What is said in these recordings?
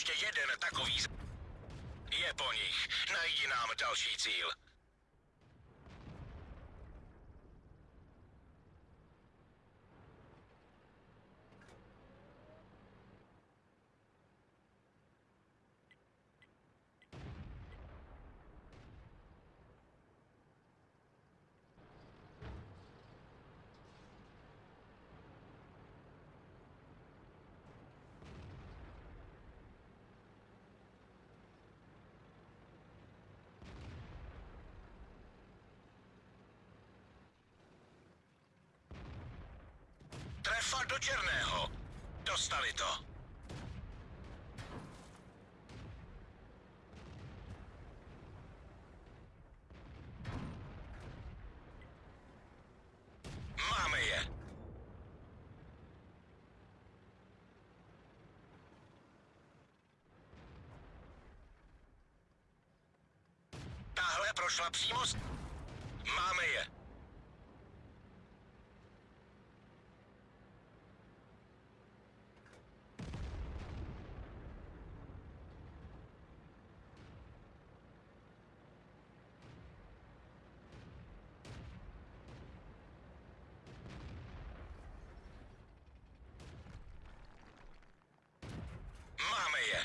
Ještě jeden takový... z- Je po nich. Najdi nám další cíl. Trefa do černého. Dostali to. Máme je. Tahle prošla přímo. Máme je. Máme je.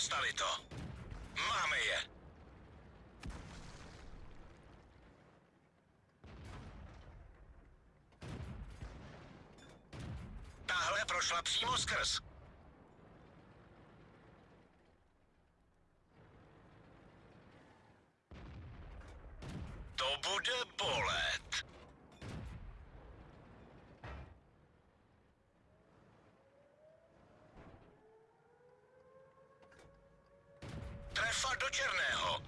Dostali to. Máme je. Tahle prošla přímo skrz. To bude bolet. Trefa do černého.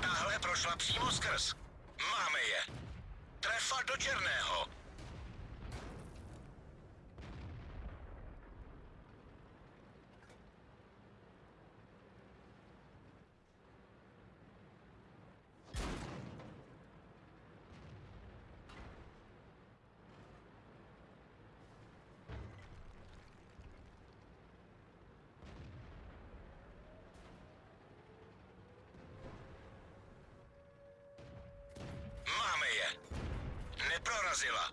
Tahle prošla přímo skrz. Máme je. Trefa do černého. Máme je. Neprorazila.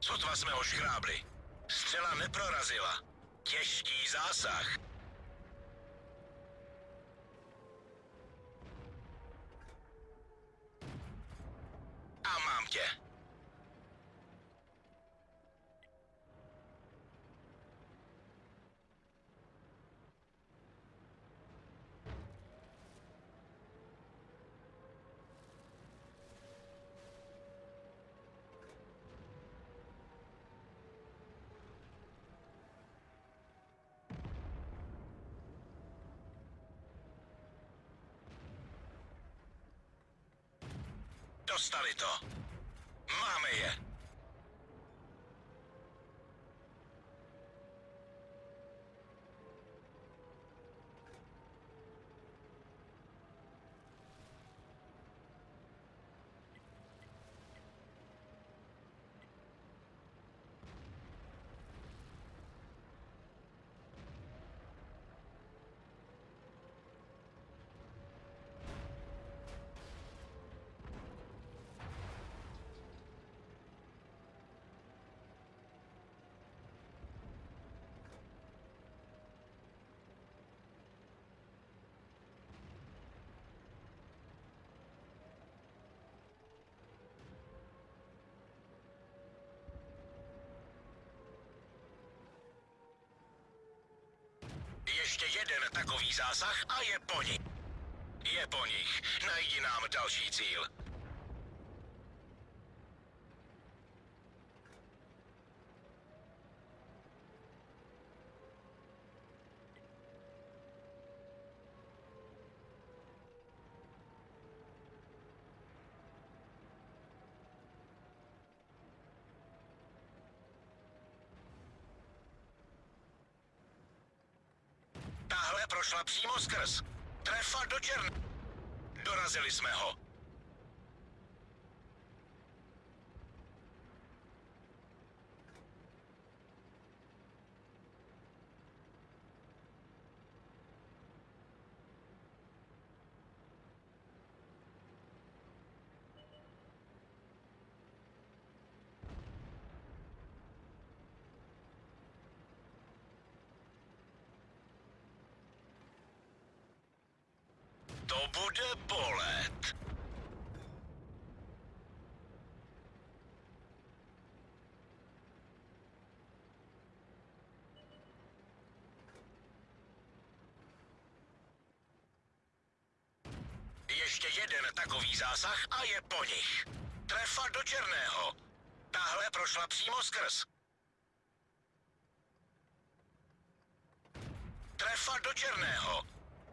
Sotva jsme ho škrábli. Střela neprorazila. Těžký zásah. Dostali to. Máme je. Ještě jeden takový zásah a je po nich. Je po nich. Najdi nám další cíl. Prošla přímo skrz. Trefa do černé. Dorazili jsme ho. To bude bolet. Ještě jeden takový zásah a je po nich. Trefa do černého. Tahle prošla přímo skrz. Trefa do černého.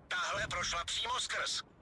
Tahle prošla přímo skrz.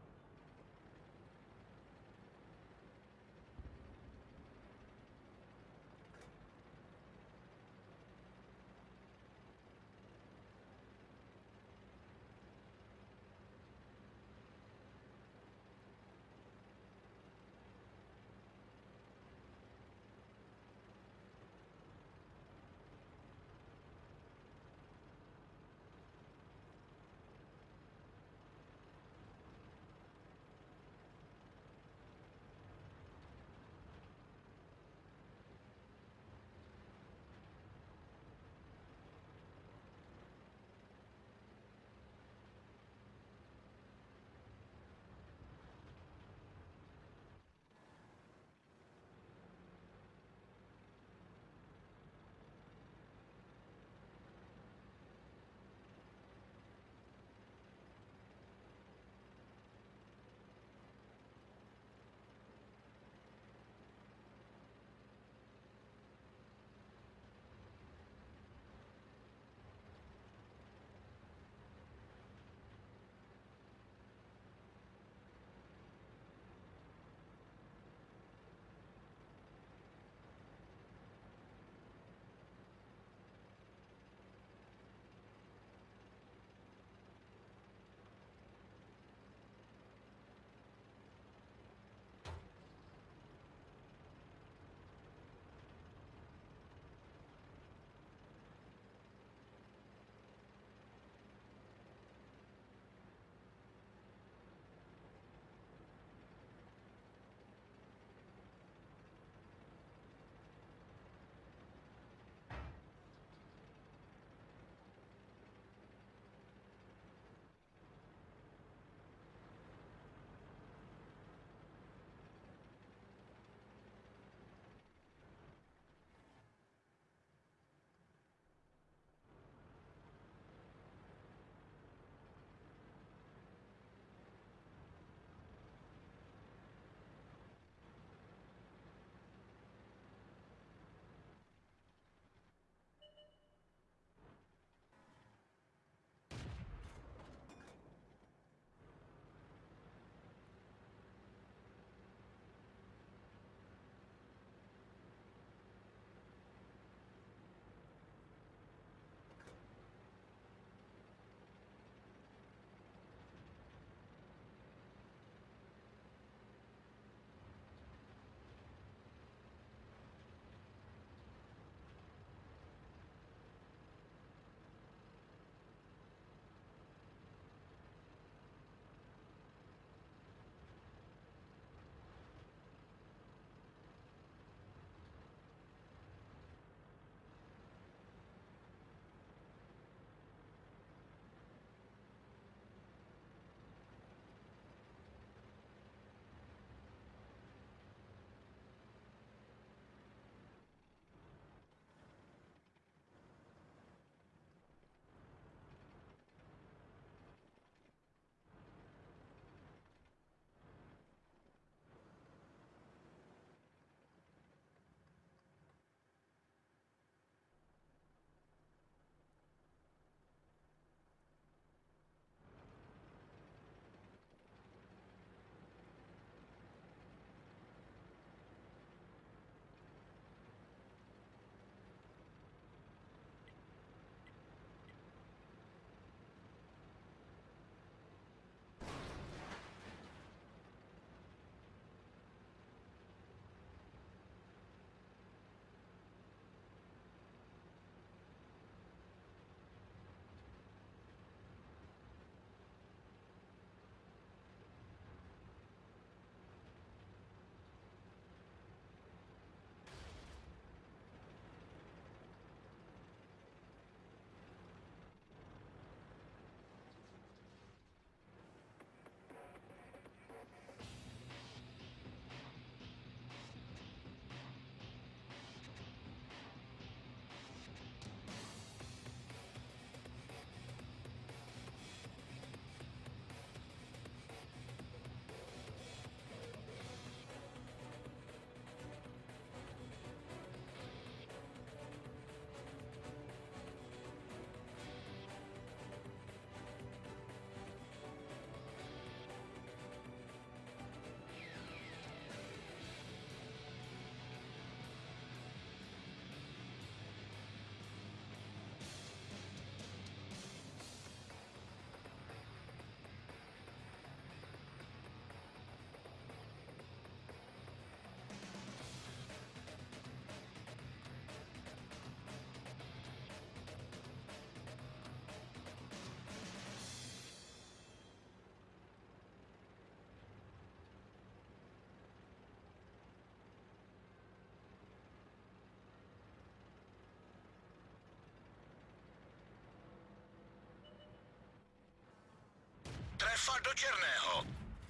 Šéfa do černého.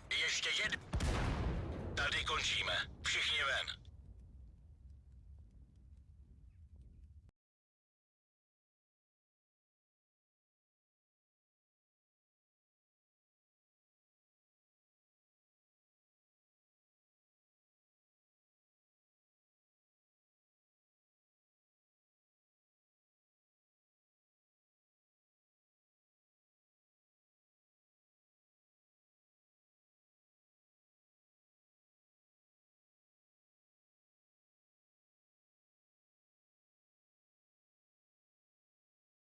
Ještě jeden. Tady končíme. Všichni ven.